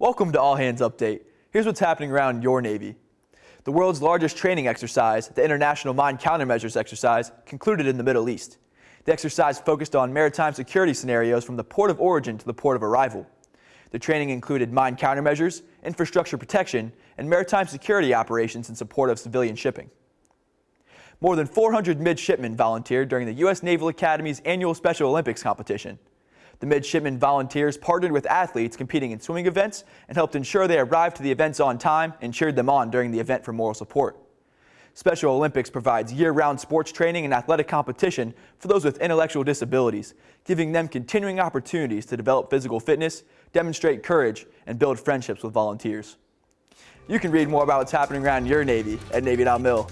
Welcome to All Hands Update. Here's what's happening around your Navy. The world's largest training exercise, the International Mine Countermeasures Exercise, concluded in the Middle East. The exercise focused on maritime security scenarios from the port of origin to the port of arrival. The training included mine countermeasures, infrastructure protection, and maritime security operations in support of civilian shipping. More than 400 midshipmen volunteered during the U.S. Naval Academy's annual Special Olympics competition. The midshipmen volunteers partnered with athletes competing in swimming events and helped ensure they arrived to the events on time and cheered them on during the event for moral support. Special Olympics provides year-round sports training and athletic competition for those with intellectual disabilities, giving them continuing opportunities to develop physical fitness, demonstrate courage, and build friendships with volunteers. You can read more about what's happening around your Navy at Navy.mil.